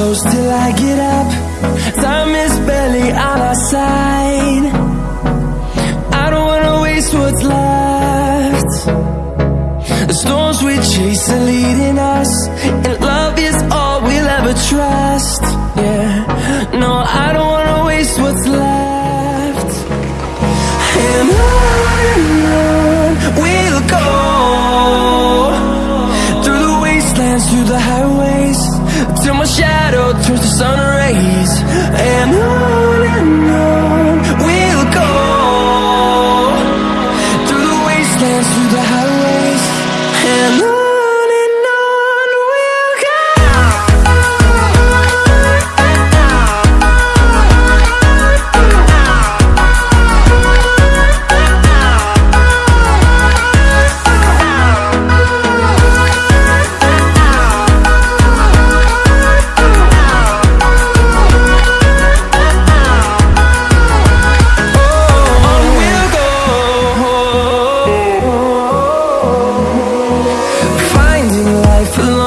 close till I get up. Time is barely on our side. I don't wanna waste what's left. The storms we chase are leading us And love is all we'll ever trust. Yeah, no, I don't wanna waste what's left. And on we'll go. Through the wastelands, through the highways Till my shadow turns to sun rays And on and on We'll go Through the wastelands, through the highways And life alone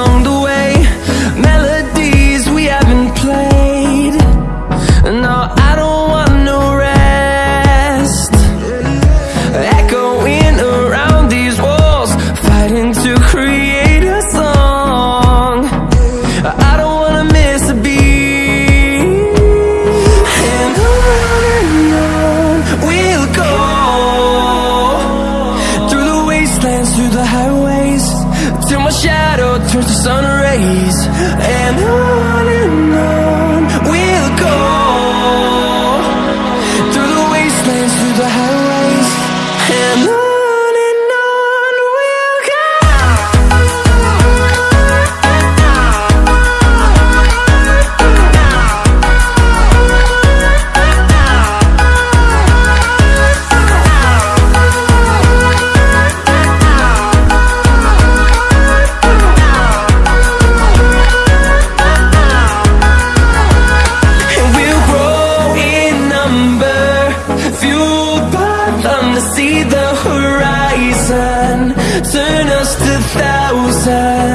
days. And I them to see the horizon. Turn us to thousands.